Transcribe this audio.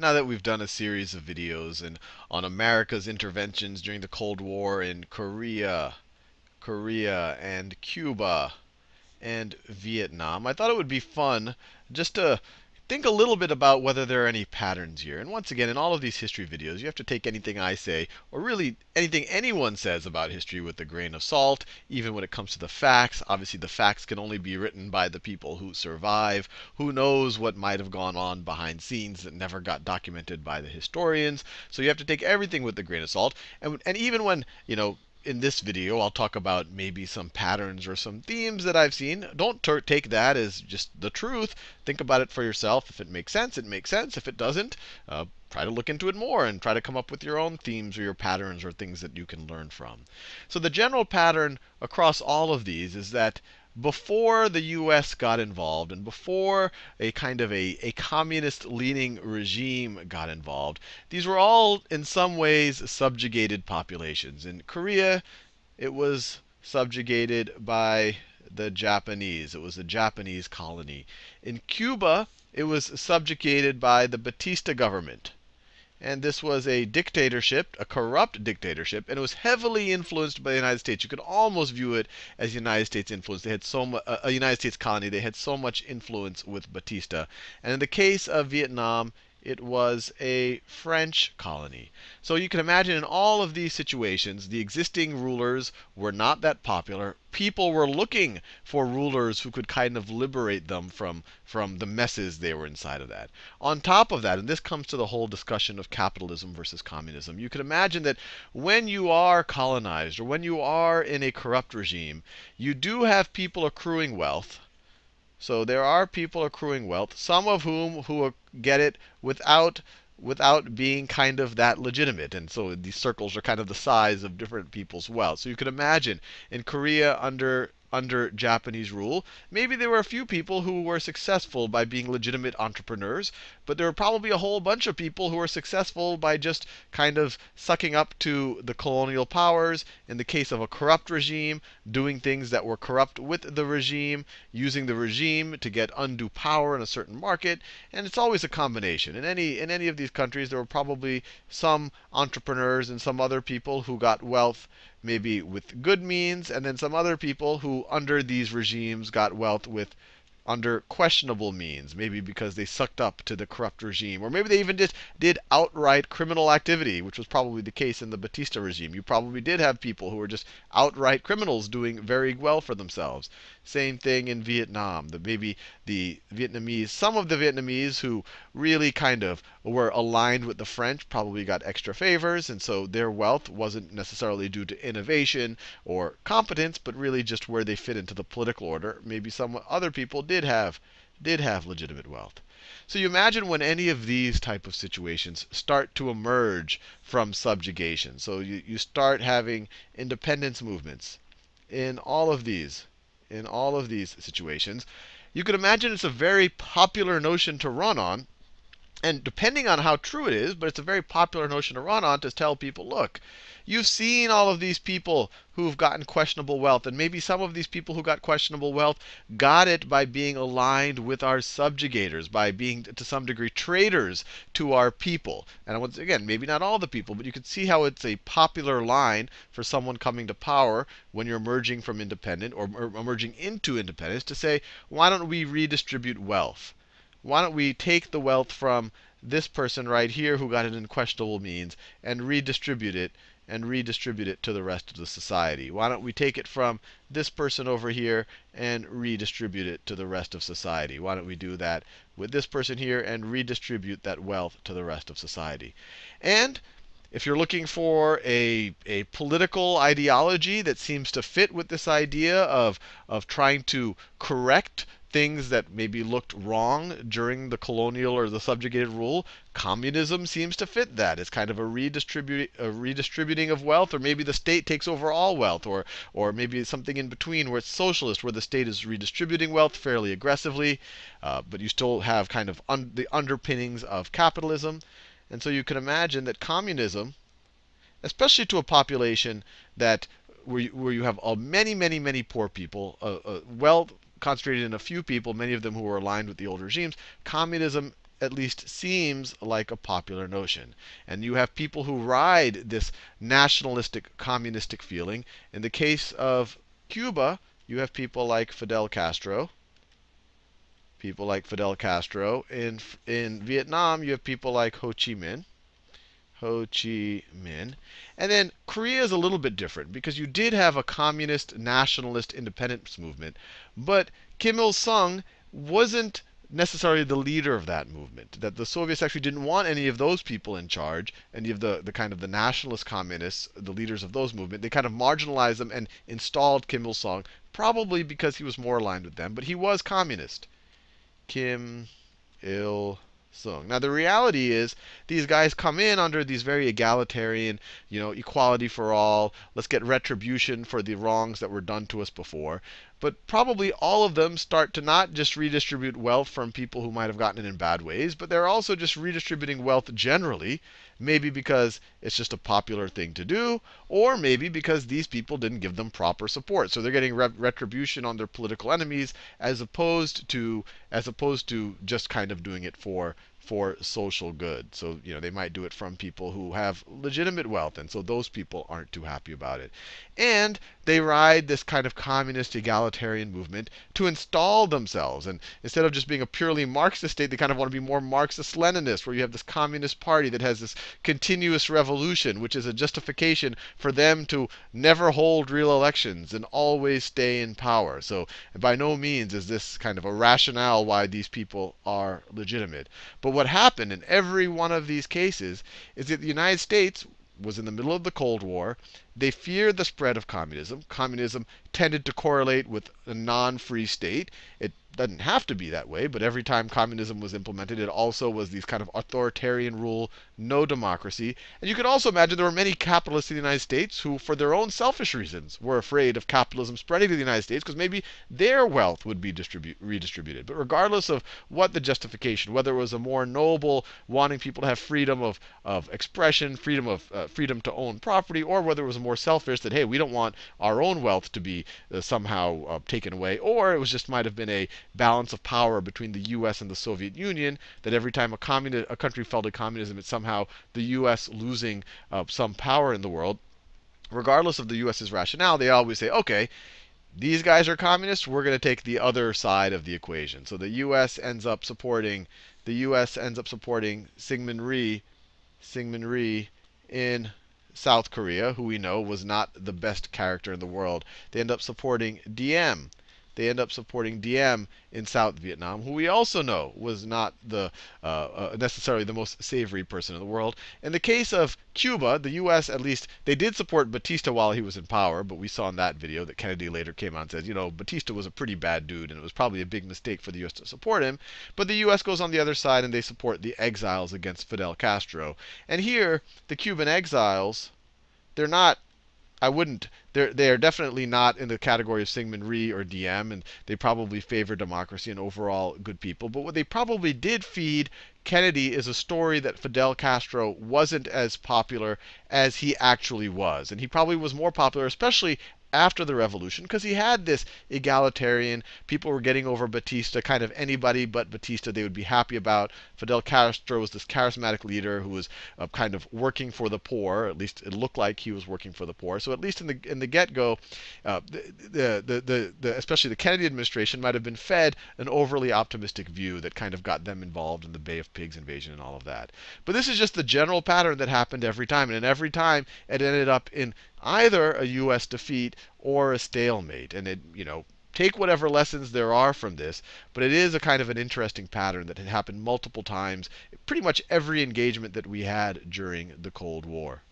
now that we've done a series of videos and on America's interventions during the Cold War in Korea, Korea and Cuba and Vietnam, I thought it would be fun just to think a little bit about whether there are any patterns here. And once again, in all of these history videos, you have to take anything I say, or really anything anyone says about history with a grain of salt, even when it comes to the facts. Obviously, the facts can only be written by the people who survive. Who knows what might have gone on behind scenes that never got documented by the historians. So you have to take everything with a grain of salt. And, and even when, you know, in this video, I'll talk about maybe some patterns or some themes that I've seen. Don't take that as just the truth. Think about it for yourself. If it makes sense, it makes sense. If it doesn't, uh, try to look into it more and try to come up with your own themes or your patterns or things that you can learn from. So the general pattern across all of these is that before the US got involved and before a kind of a, a communist leaning regime got involved, these were all in some ways subjugated populations. In Korea, it was subjugated by the Japanese. It was a Japanese colony. In Cuba, it was subjugated by the Batista government. And this was a dictatorship, a corrupt dictatorship, and it was heavily influenced by the United States. You could almost view it as United States influence. They had so much, uh, a United States colony. They had so much influence with Batista. And in the case of Vietnam, it was a French colony. So you can imagine in all of these situations, the existing rulers were not that popular. People were looking for rulers who could kind of liberate them from, from the messes they were inside of that. On top of that, and this comes to the whole discussion of capitalism versus communism, you can imagine that when you are colonized or when you are in a corrupt regime, you do have people accruing wealth so there are people accruing wealth, some of whom who get it without without being kind of that legitimate. And so these circles are kind of the size of different people's wealth. So you can imagine in Korea under under Japanese rule. Maybe there were a few people who were successful by being legitimate entrepreneurs, but there were probably a whole bunch of people who were successful by just kind of sucking up to the colonial powers. In the case of a corrupt regime, doing things that were corrupt with the regime, using the regime to get undue power in a certain market. And it's always a combination. In any in any of these countries, there were probably some entrepreneurs and some other people who got wealth maybe with good means, and then some other people who, under these regimes, got wealth with under questionable means, maybe because they sucked up to the corrupt regime, or maybe they even just did outright criminal activity, which was probably the case in the Batista regime. You probably did have people who were just outright criminals doing very well for themselves. Same thing in Vietnam. The, maybe the Vietnamese, some of the Vietnamese who really kind of were aligned with the French probably got extra favors, and so their wealth wasn't necessarily due to innovation or competence, but really just where they fit into the political order. Maybe some other people did have did have legitimate wealth. So you imagine when any of these type of situations start to emerge from subjugation. So you, you start having independence movements in all of these in all of these situations. You could imagine it's a very popular notion to run on. And depending on how true it is, but it's a very popular notion to run on to tell people, look, you've seen all of these people who've gotten questionable wealth. And maybe some of these people who got questionable wealth got it by being aligned with our subjugators, by being, to some degree, traitors to our people. And once again, maybe not all the people, but you can see how it's a popular line for someone coming to power when you're emerging from independent or emerging into independence to say, why don't we redistribute wealth? Why don't we take the wealth from this person right here who got it in questionable means and redistribute it and redistribute it to the rest of the society? Why don't we take it from this person over here and redistribute it to the rest of society? Why don't we do that with this person here and redistribute that wealth to the rest of society? And if you're looking for a, a political ideology that seems to fit with this idea of, of trying to correct things that maybe looked wrong during the colonial or the subjugated rule, communism seems to fit that. It's kind of a, redistribu a redistributing of wealth, or maybe the state takes over all wealth, or, or maybe something in between where it's socialist, where the state is redistributing wealth fairly aggressively, uh, but you still have kind of un the underpinnings of capitalism. And so you can imagine that communism, especially to a population that where you, where you have many, many, many poor people, uh, uh, well concentrated in a few people, many of them who were aligned with the old regimes, communism at least seems like a popular notion. And you have people who ride this nationalistic, communistic feeling. In the case of Cuba, you have people like Fidel Castro. People like Fidel Castro. In, in Vietnam, you have people like Ho Chi Minh. Ho Chi Minh. And then Korea is a little bit different because you did have a communist, nationalist independence movement, but Kim Il sung wasn't necessarily the leader of that movement. That the Soviets actually didn't want any of those people in charge, any of the, the kind of the nationalist communists, the leaders of those movements. They kind of marginalized them and installed Kim Il sung, probably because he was more aligned with them, but he was communist. Kim Il Sung. Now the reality is these guys come in under these very egalitarian, you know, equality for all. Let's get retribution for the wrongs that were done to us before. But probably all of them start to not just redistribute wealth from people who might have gotten it in bad ways, but they're also just redistributing wealth generally. Maybe because it's just a popular thing to do, or maybe because these people didn't give them proper support. So they're getting re retribution on their political enemies as opposed to as opposed to just kind of doing it for for social good. So, you know, they might do it from people who have legitimate wealth, and so those people aren't too happy about it. And they ride this kind of communist egalitarian movement to install themselves. And instead of just being a purely Marxist state, they kind of want to be more Marxist Leninist, where you have this communist party that has this continuous revolution, which is a justification for them to never hold real elections and always stay in power. So by no means is this kind of a rationale why these people are legitimate. But what happened in every one of these cases is that the United States was in the middle of the Cold War. They feared the spread of communism. Communism tended to correlate with a non free state. It doesn't have to be that way, but every time communism was implemented, it also was these kind of authoritarian rule, no democracy. And you can also imagine there were many capitalists in the United States who, for their own selfish reasons, were afraid of capitalism spreading to the United States because maybe their wealth would be redistributed. But regardless of what the justification, whether it was a more noble wanting people to have freedom of, of expression, freedom of uh, freedom to own property, or whether it was more selfish that hey, we don't want our own wealth to be uh, somehow uh, taken away, or it was just might have been a balance of power between the U.S. and the Soviet Union. That every time a, communi- a country fell to communism, it's somehow the U.S. losing uh, some power in the world. Regardless of the U.S.'s rationale, they always say, okay, these guys are communists. We're going to take the other side of the equation. So the U.S. ends up supporting the U.S. ends up supporting Syngman Rhee, Syngman Rhee in South Korea, who we know was not the best character in the world. They end up supporting Diem they end up supporting Diem in South Vietnam, who we also know was not the uh, uh, necessarily the most savory person in the world. In the case of Cuba, the U.S. at least they did support Batista while he was in power, but we saw in that video that Kennedy later came out and said, you know, Batista was a pretty bad dude, and it was probably a big mistake for the U.S. to support him. But the U.S. goes on the other side and they support the exiles against Fidel Castro. And here, the Cuban exiles, they're not I wouldn't. They're they are definitely not in the category of Syngman Rhee or Diem, and they probably favor democracy and overall good people. But what they probably did feed Kennedy is a story that Fidel Castro wasn't as popular as he actually was, and he probably was more popular, especially after the revolution because he had this egalitarian. People were getting over Batista, kind of anybody but Batista they would be happy about. Fidel Castro was this charismatic leader who was uh, kind of working for the poor. At least it looked like he was working for the poor. So at least in the in the get-go, uh, the, the, the, the, especially the Kennedy administration might have been fed an overly optimistic view that kind of got them involved in the Bay of Pigs invasion and all of that. But this is just the general pattern that happened every time, and every time it ended up in either a U.S. defeat or a stalemate. And it, you know, take whatever lessons there are from this, but it is a kind of an interesting pattern that had happened multiple times, pretty much every engagement that we had during the Cold War.